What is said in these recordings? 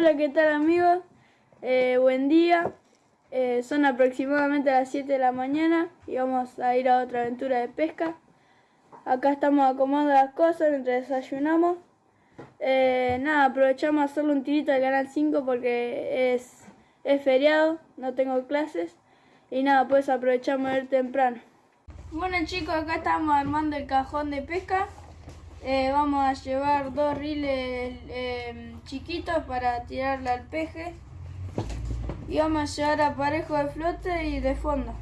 Hola, ¿qué tal amigos? Eh, buen día. Eh, son aproximadamente las 7 de la mañana y vamos a ir a otra aventura de pesca. Acá estamos acomodando las cosas mientras desayunamos. Eh, nada, aprovechamos a hacerle un tirito al canal 5 porque es, es feriado, no tengo clases. Y nada, pues aprovechamos de ir temprano. Bueno chicos, acá estamos armando el cajón de pesca. Eh, vamos a llevar dos riles eh, chiquitos para tirarle al peje. Y vamos a llevar aparejo de flote y de fondo.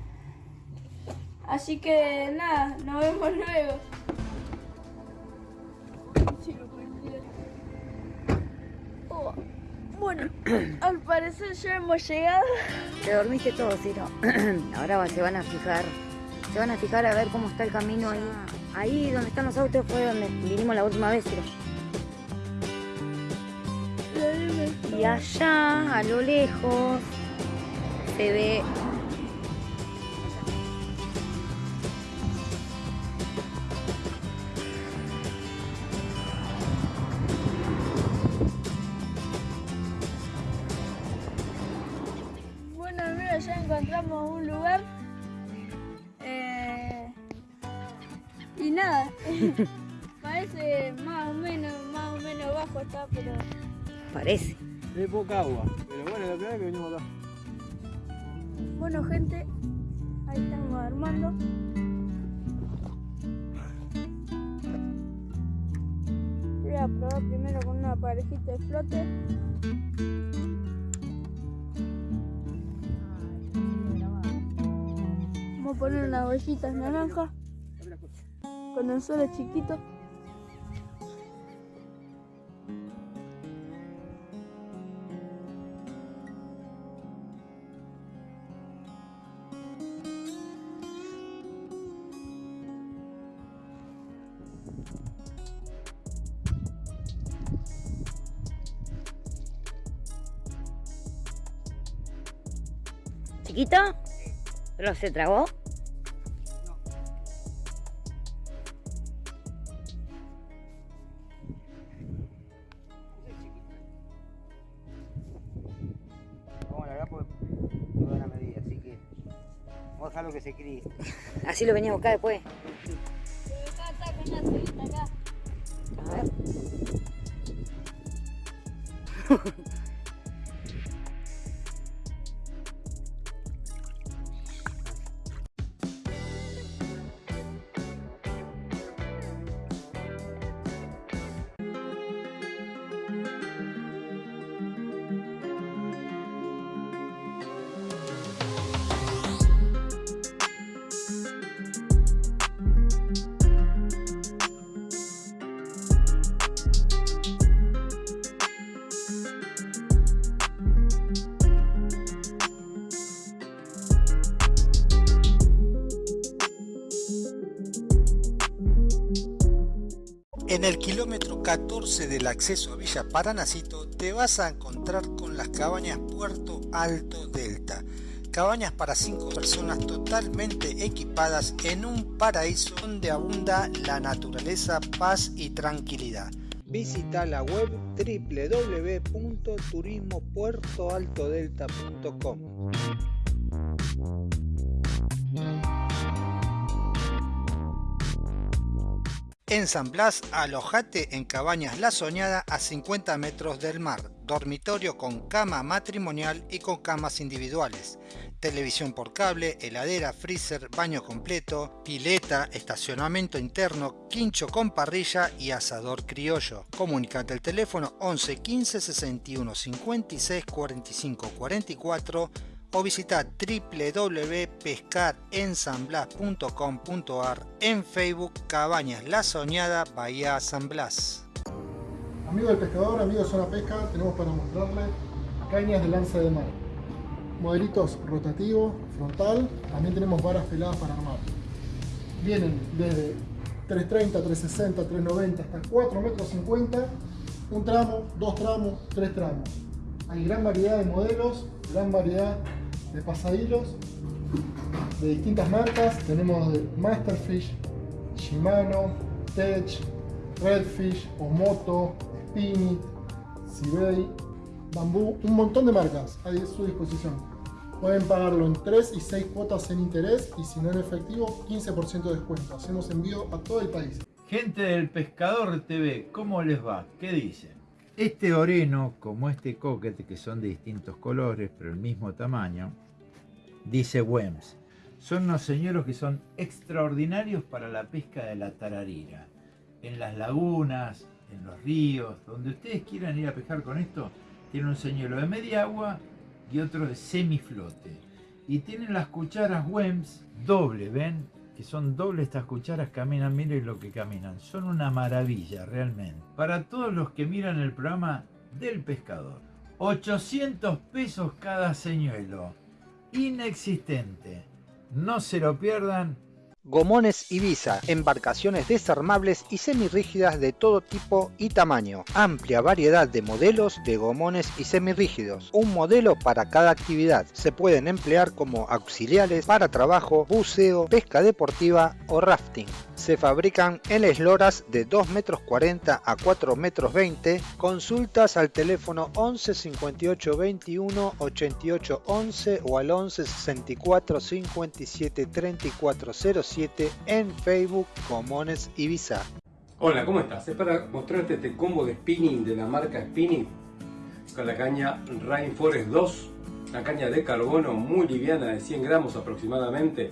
Así que nada, nos vemos luego. Oh, bueno, al parecer ya hemos llegado. Te dormiste todo, Ciro. Ahora se van a fijar. Se van a fijar a ver cómo está el camino ahí. Ahí donde están los autos fue donde vinimos la última vez. Y allá, a lo lejos, se ve Parece. Hay poca agua, pero bueno, la primera vez que venimos acá. bueno gente, ahí estamos armando. Voy a probar primero con una parejita de flote. Vamos a poner unas bollitas naranjas con anzuelos chiquitos. ¿Chiquito? ¿Pero se tragó? Vamos a largar porque no a medida, así que vamos a dejarlo que se críe. Así lo venía a buscar después. Acá está con una celita acá. A ver. 14 del acceso a Villa Paranacito te vas a encontrar con las cabañas Puerto Alto Delta. Cabañas para 5 personas totalmente equipadas en un paraíso donde abunda la naturaleza, paz y tranquilidad. Visita la web www.turismopuertoaltodelta.com. En San Blas, alojate en Cabañas La Soñada a 50 metros del mar, dormitorio con cama matrimonial y con camas individuales, televisión por cable, heladera, freezer, baño completo, pileta, estacionamiento interno, quincho con parrilla y asador criollo. Comunicate al teléfono 11 15 61 56 45 44 o visita www.pescarensanblas.com.ar en Facebook Cabañas La Soñada Bahía San Blas. Amigo del pescador, amigo de Zona Pesca, tenemos para mostrarle cañas de lanza de mar. Modelitos rotativos, frontal, también tenemos varas peladas para armar. Vienen desde 330, 360, 390 hasta 4 metros 50, un tramo, dos tramos, tres tramos. Hay gran variedad de modelos, gran variedad de pasadillos de distintas marcas. Tenemos Masterfish, Shimano, Tech, Redfish, Omoto, Spinit, Sibei, bambú, un montón de marcas a su disposición. Pueden pagarlo en 3 y 6 cuotas en interés y si no en efectivo, 15% de descuento. Hacemos envío a todo el país. Gente del Pescador TV, ¿cómo les va? ¿Qué dicen? Este oreno, como este coquete, que son de distintos colores, pero el mismo tamaño, dice Wems. Son unos señuelos que son extraordinarios para la pesca de la tararira. En las lagunas, en los ríos, donde ustedes quieran ir a pescar con esto, tiene un señuelo de media agua y otro de semiflote. Y tienen las cucharas Wems doble, ¿ven? Que son doble estas cucharas, caminan, miren lo que caminan. Son una maravilla, realmente. Para todos los que miran el programa del pescador. 800 pesos cada señuelo. Inexistente. No se lo pierdan Gomones Ibiza, embarcaciones desarmables y semirrígidas de todo tipo y tamaño. Amplia variedad de modelos de gomones y semirrígidos. Un modelo para cada actividad. Se pueden emplear como auxiliares para trabajo, buceo, pesca deportiva o rafting. Se fabrican en esloras de 2 metros 40 a 4 metros 20. Consultas al teléfono 11 58 21 88 11 o al 11 64 57 34 07 en Facebook Comones Ibiza. Hola, ¿cómo estás? Es para mostrarte este combo de spinning de la marca Spinning con la caña Rainforest 2, una caña de carbono muy liviana de 100 gramos aproximadamente,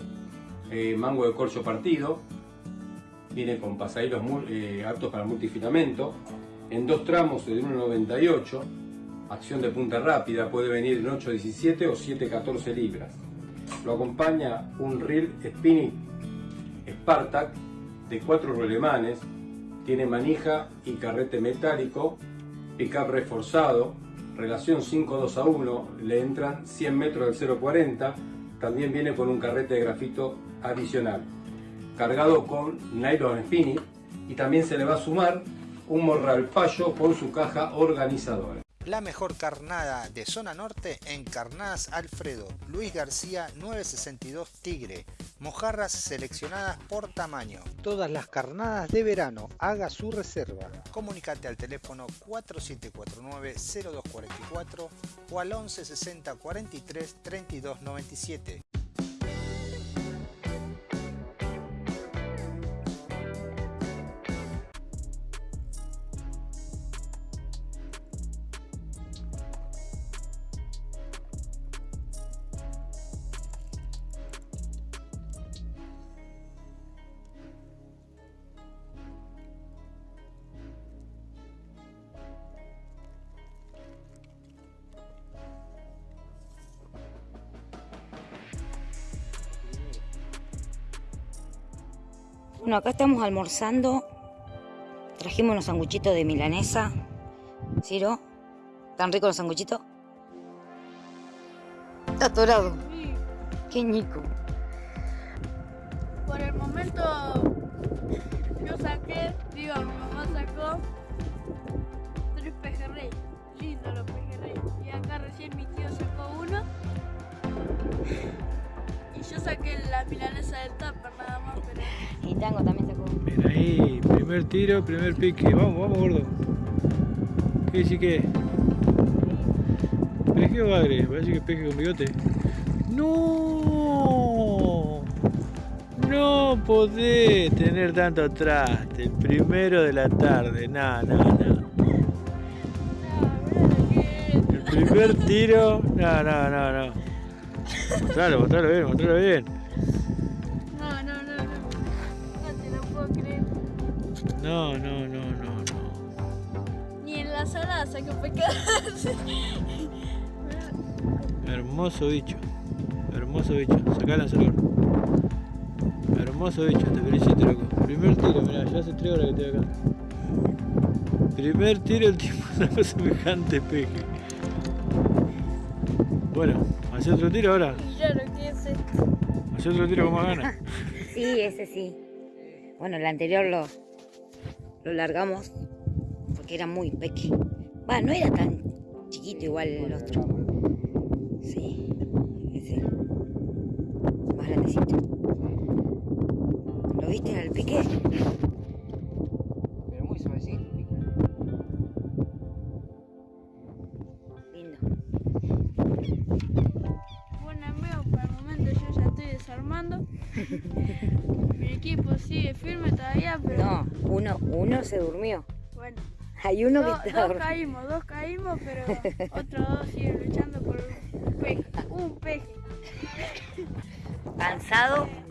eh, mango de corcho partido, viene con pasajeros eh, aptos para multifilamento, en dos tramos de 1,98, acción de punta rápida, puede venir en 8,17 o 7,14 libras. Lo acompaña un reel spinning Spartak de cuatro rolemanes, tiene manija y carrete metálico, pickup reforzado, relación 5-2 a 1, le entran 100 metros del 0.40, también viene con un carrete de grafito adicional cargado con nylon spinning y también se le va a sumar un morral fallo con su caja organizadora. La mejor carnada de zona norte en Carnadas Alfredo, Luis García 962 Tigre, mojarras seleccionadas por tamaño. Todas las carnadas de verano, haga su reserva. Comunicate al teléfono 4749-0244 o al 1160 43 32 97. Bueno, acá estamos almorzando. Trajimos unos sanguchitos de milanesa. Ciro, ¿tan ricos los sanguchitos? Está atorado. Qué ñico. Por el momento yo saqué, digo, mi mamá sacó tres pejerrey. Lindo los pejerrey. Y acá recién mi tío sacó uno. Y yo saqué la milanesa del Tango también sacó. Mira ahí, primer tiro, primer pique. Vamos, vamos, gordo. ¿Qué dice qué? ¿Peje o bagre? Parece que peje con bigote. ¡No! No podés tener tanto traste. El primero de la tarde. No, no, no. El primer tiro. No, no, no, no. Mostralo, mostralo bien, mostralo bien. No, no, no, no, no. Ni en la sala saqué pecados. Hermoso bicho. Hermoso bicho. Sacá el lanzador. Hermoso bicho, te felicito, loco. Primer tiro, mirá, ya hace 3 horas que estoy acá. Primer tiro, el tipo sacó semejante peje. Bueno, hace otro tiro ahora. Ya lo que es esto. Hace otro tiro con más ganas. Sí, ese sí. Bueno, el anterior lo, lo largamos porque era muy pequeño. Va, no era tan chiquito igual el otro. Sí, ese. Más grandecito. 31 Dos caímos, dos caímos, pero otros dos siguen luchando por un peje. Un peje. Cansado.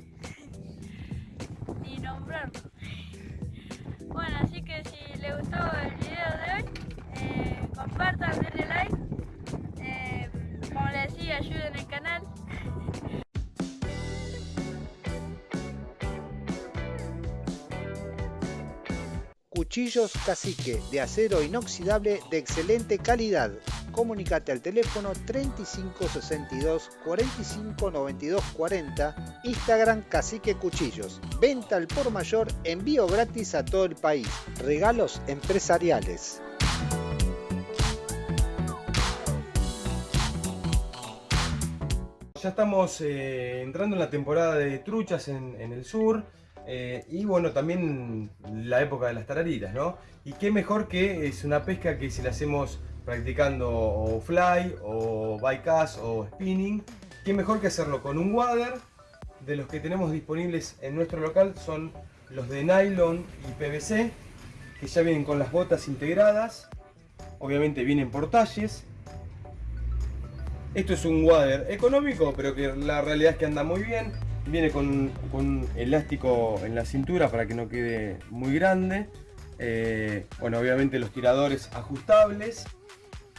Cuchillos Cacique de acero inoxidable de excelente calidad. Comunicate al teléfono 3562 45 92 40, Instagram Cacique Cuchillos. Venta al por mayor, envío gratis a todo el país. Regalos empresariales. Ya estamos eh, entrando en la temporada de truchas en el sur eh, y bueno, también la época de las tarariras, ¿no? Y qué mejor que es una pesca que si la hacemos practicando fly o bycast o spinning, qué mejor que hacerlo con un wader. De los que tenemos disponibles en nuestro local son los de nylon y PVC, que ya vienen con las botas integradas. Obviamente vienen por talles, esto es un wader económico, pero que la realidad es que anda muy bien. Viene con, con elástico en la cintura para que no quede muy grande. Eh, bueno, obviamente los tiradores ajustables.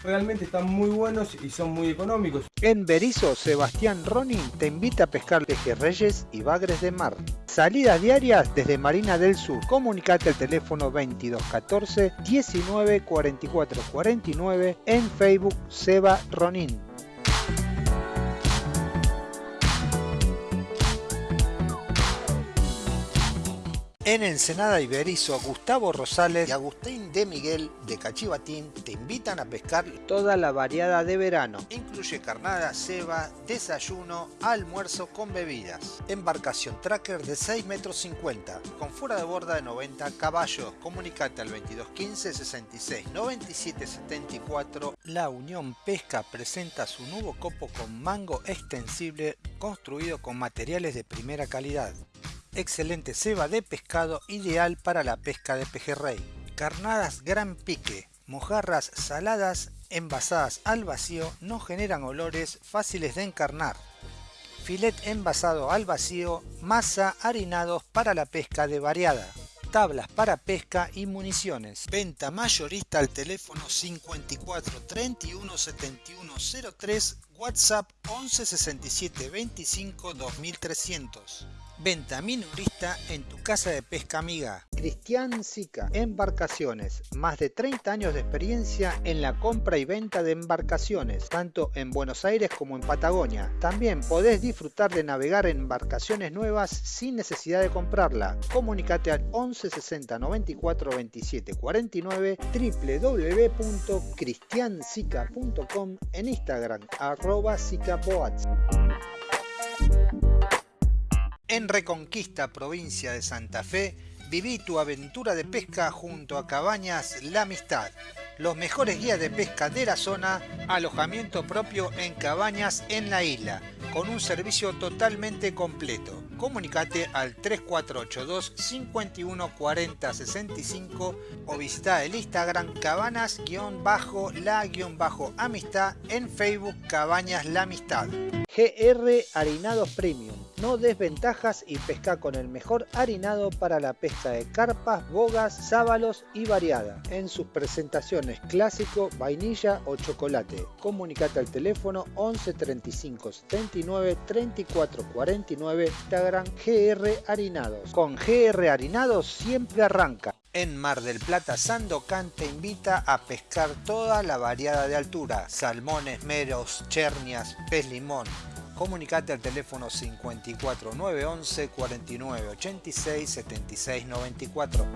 Realmente están muy buenos y son muy económicos. En Berizo, Sebastián Ronin te invita a pescar pejerreyes y bagres de mar. Salidas diarias desde Marina del Sur. Comunicate al teléfono 2214 19 44 49 en Facebook Seba Ronin. En Ensenada y Berizo, Gustavo Rosales y Agustín de Miguel de Cachivatín te invitan a pescar toda la variada de verano. Incluye carnada, ceba, desayuno, almuerzo con bebidas. Embarcación tracker de 6 metros 50, con fuera de borda de 90 caballos. Comunicate al 2215 66 97 74. La Unión Pesca presenta su nuevo copo con mango extensible construido con materiales de primera calidad excelente ceba de pescado ideal para la pesca de pejerrey. Carnadas gran pique, mojarras saladas envasadas al vacío no generan olores fáciles de encarnar. Filet envasado al vacío, masa harinados para la pesca de variada. Tablas para pesca y municiones. Venta mayorista al teléfono 54 31 71 03, WhatsApp 11 67 25 2300. Venta minorista en tu casa de pesca amiga. Cristian Sica, Embarcaciones. Más de 30 años de experiencia en la compra y venta de embarcaciones, tanto en Buenos Aires como en Patagonia. También podés disfrutar de navegar en embarcaciones nuevas sin necesidad de comprarla. Comunicate al 11 60 94 27 49 www.cristiansica.com en Instagram arroba sicaboats. En Reconquista, provincia de Santa Fe, viví tu aventura de pesca junto a Cabañas La Amistad. Los mejores guías de pesca de la zona, alojamiento propio en cabañas en la isla, con un servicio totalmente completo. Comunicate al 3482 51 40 65 o visita el Instagram cabanas-la-amistad en Facebook Cabañas La Amistad. GR Harinados Premium. No desventajas y pesca con el mejor harinado para la pesca de carpas, bogas, sábalos y variada. En sus presentaciones clásico, vainilla o chocolate. Comunicate al teléfono 11 35 79 34 49 Instagram GR Harinados. Con GR Harinados siempre arranca. En Mar del Plata, Sandocan te invita a pescar toda la variada de altura, salmones, meros, chernias, pez limón. Comunicate al teléfono 54 911 49 86 76 94.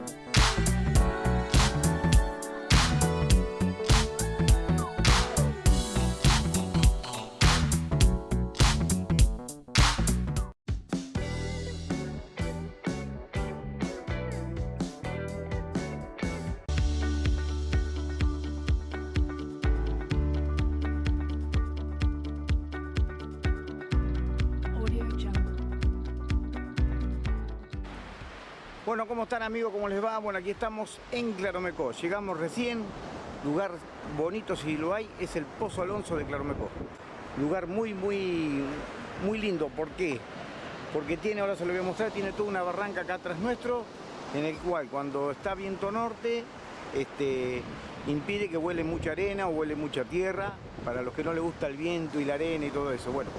Bueno, ¿cómo están amigos? ¿Cómo les va? Bueno, aquí estamos en Claromecó. Llegamos recién, lugar bonito si lo hay, es el Pozo Alonso de Claromecó. Lugar muy, muy, muy lindo. ¿Por qué? Porque tiene, ahora se lo voy a mostrar, tiene toda una barranca acá atrás nuestro, en el cual cuando está viento norte, este, impide que huele mucha arena o huele mucha tierra, para los que no les gusta el viento y la arena y todo eso. Bueno,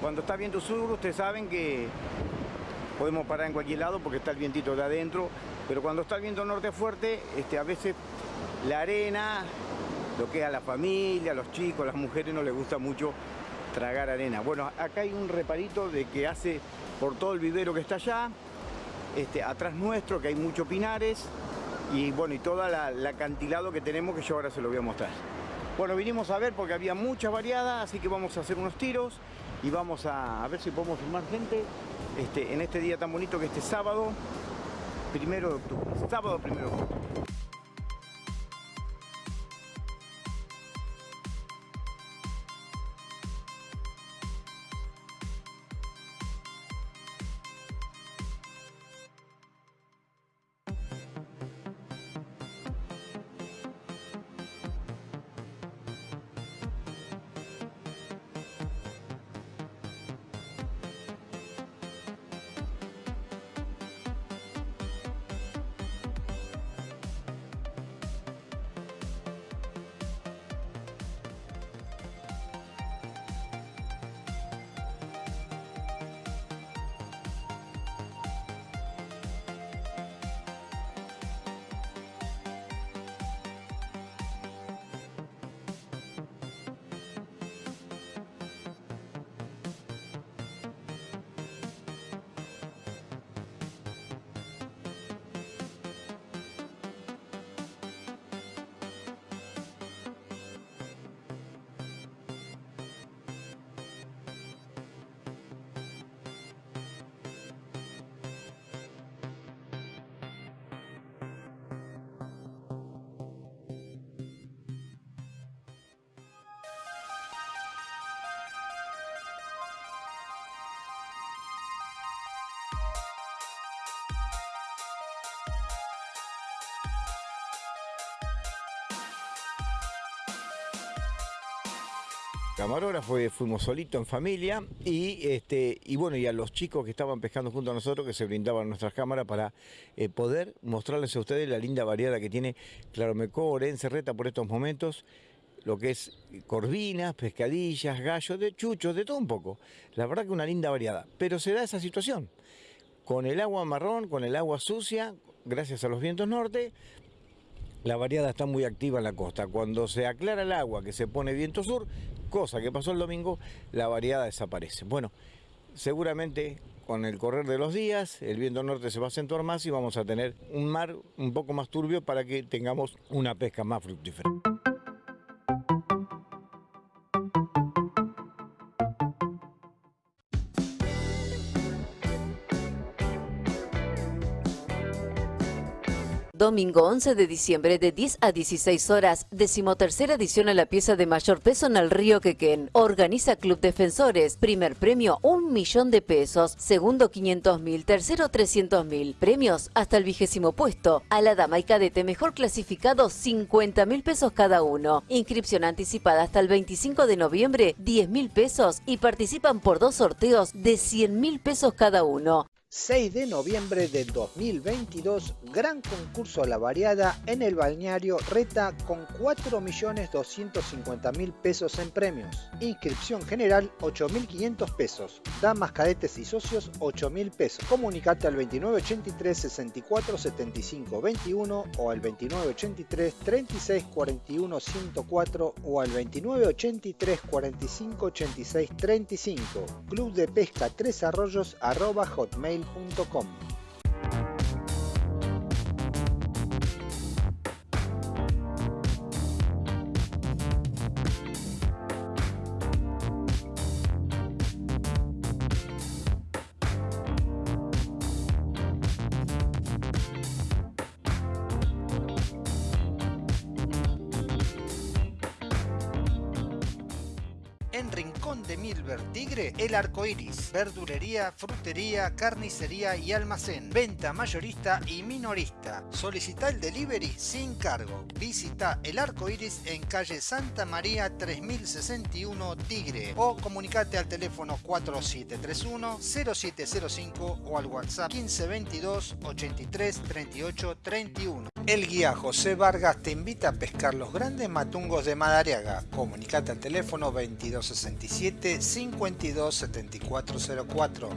cuando está viento sur, ustedes saben que podemos parar en cualquier lado porque está el vientito de adentro, pero cuando está el viento norte fuerte, este, a veces la arena, lo que a la familia, a los chicos, a las mujeres no les gusta mucho tragar arena. Bueno, acá hay un reparito de que hace por todo el vivero que está allá, este, atrás nuestro, que hay muchos pinares, y bueno, y toda la, la acantilado que tenemos que yo ahora se lo voy a mostrar. Bueno, vinimos a ver porque había muchas variadas, así que vamos a hacer unos tiros y vamos a, ver si podemos filmar gente este, en este día tan bonito que este sábado, primero de octubre. Sábado primero de octubre. Camarógrafo, fuimos solitos en familia y, este, y bueno, y a los chicos que estaban pescando junto a nosotros que se brindaban nuestras cámaras para eh, poder mostrarles a ustedes la linda variedad que tiene Claromecó, Orense, Reta por estos momentos, lo que es corvinas, pescadillas, gallos, de chuchos, de todo un poco. La verdad que una linda variedad, pero se da esa situación. Con el agua marrón, con el agua sucia, gracias a los vientos norte, la variada está muy activa en la costa. Cuando se aclara el agua, que se pone viento sur, cosa que pasó el domingo, la variada desaparece. Bueno, seguramente con el correr de los días, el viento norte se va a acentuar más y vamos a tener un mar un poco más turbio para que tengamos una pesca más fructífera. Domingo 11 de diciembre de 10 a 16 horas, decimotercera edición a la pieza de mayor peso en el río Quequén. Organiza Club Defensores. Primer premio, un millón de pesos. Segundo, 500 mil. Tercero, 300 mil. Premios hasta el vigésimo puesto. A la dama y cadete mejor clasificado, 50 mil pesos cada uno. Inscripción anticipada hasta el 25 de noviembre, 10 mil pesos. Y participan por dos sorteos de 100 mil pesos cada uno. 6 de noviembre de 2022, gran concurso a la variada en el balneario Reta con 4.250.000 pesos en premios. Inscripción general 8.500 pesos. Damas, cadetes y socios 8.000 pesos. Comunicate al 2983 64 75 21 o al 2983 36 41 104 o al 2983 45 86 35. Club de Pesca Tres Arroyos arroba hotmail gmail.com. En Rincón de Milver Tigre, El Arco Iris. Verdulería, frutería, carnicería y almacén. Venta mayorista y minorista. Solicita el delivery sin cargo. Visita El Arco Iris en calle Santa María 3061 Tigre o comunicate al teléfono 4731 0705 o al WhatsApp 1522 83 38 31. El guía José Vargas te invita a pescar los grandes matungos de Madariaga. Comunicate al teléfono 2267 52 7404.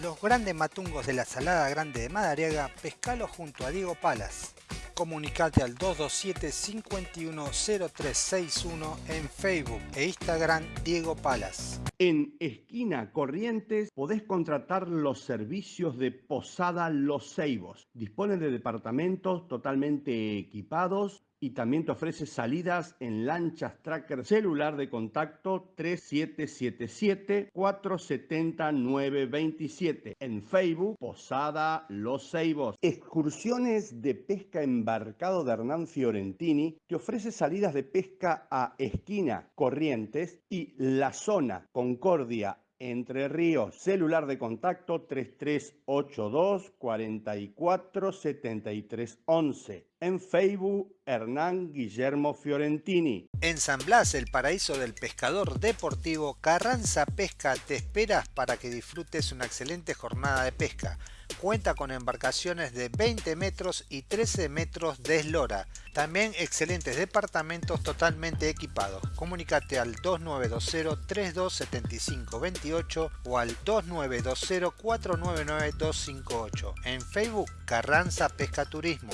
Los grandes matungos de la Salada Grande de Madariaga, pescalo junto a Diego Palas. Comunicate al 227 510361 en Facebook e Instagram Diego Palas. En Esquina Corrientes podés contratar los servicios de Posada Los Ceibos. Dispone de departamentos totalmente equipados y también te ofrece salidas en lanchas tracker celular de contacto 3777-470-927. En Facebook, Posada Los Ceibos. Excursiones de pesca embarcado de Hernán Fiorentini te ofrece salidas de pesca a Esquina, Corrientes y La Zona, Concordia, entre Ríos, celular de contacto 3382 44 73 11. En Facebook, Hernán Guillermo Fiorentini. En San Blas, el paraíso del pescador deportivo, Carranza Pesca te espera para que disfrutes una excelente jornada de pesca. Cuenta con embarcaciones de 20 metros y 13 metros de eslora. También excelentes departamentos totalmente equipados. Comunicate al 2920 3275 28 o al 2920 499 258. En Facebook, Carranza Pesca Turismo.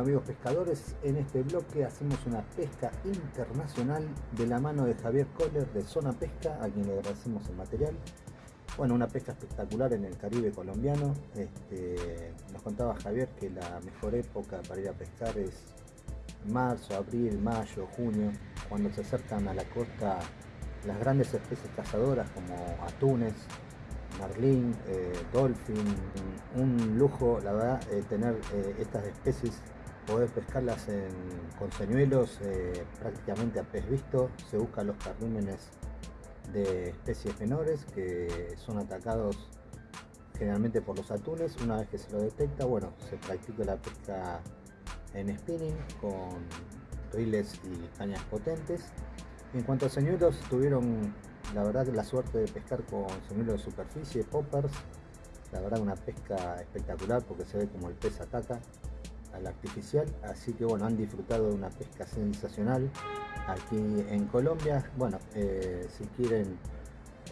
Amigos pescadores, en este bloque hacemos una pesca internacional de la mano de Javier Kohler de Zona Pesca, a quien le agradecemos el material. Bueno, una pesca espectacular en el Caribe colombiano. Este, nos contaba Javier que la mejor época para ir a pescar es marzo, abril, mayo, junio, cuando se acercan a la costa las grandes especies cazadoras como atunes, marlín, eh, dolphin, un lujo la verdad eh, tener eh, estas especies, poder pescarlas con señuelos eh, prácticamente a pez visto, se buscan los carrímenes de especies menores que son atacados generalmente por los atunes, una vez que se lo detecta, bueno, se practica la pesca en spinning con riles y cañas potentes. En cuanto a señuelos, tuvieron la verdad la suerte de pescar con señuelos de superficie, poppers, la verdad una pesca espectacular porque se ve como el pez ataca al artificial, así que bueno, han disfrutado de una pesca sensacional aquí en Colombia. Bueno, eh, si quieren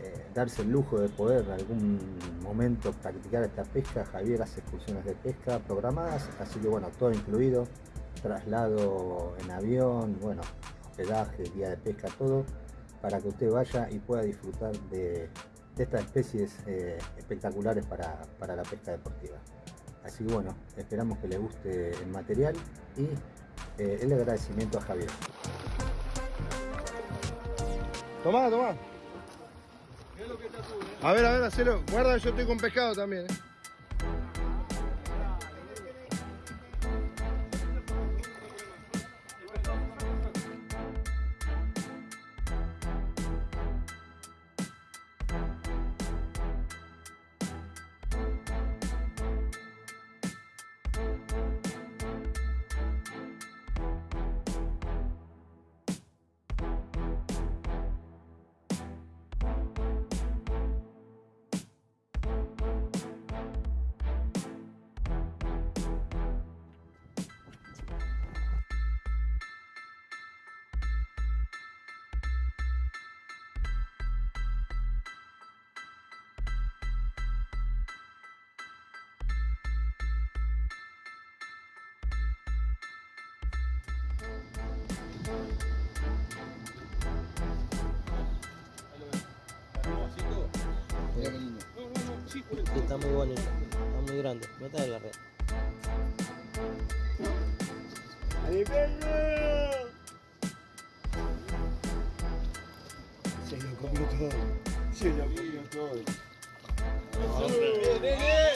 eh, darse el lujo de poder en algún momento practicar esta pesca, Javier hace excursiones de pesca programadas, así que bueno, todo incluido, traslado en avión, bueno, hospedaje, día de pesca, todo para que usted vaya y pueda disfrutar de, de estas especies eh, espectaculares para, para, la pesca deportiva. Así que bueno, esperamos que les guste el material y eh, el agradecimiento a Javier. Tomá, tomá. A ver, a ver, hacelo. Guarda, yo estoy con pescado también. ¿eh? Está muy bonito, está muy grande. Meta de la red. ¡Ay, perro! Se lo comió todo. Se lo comió todo. ¡Hombre,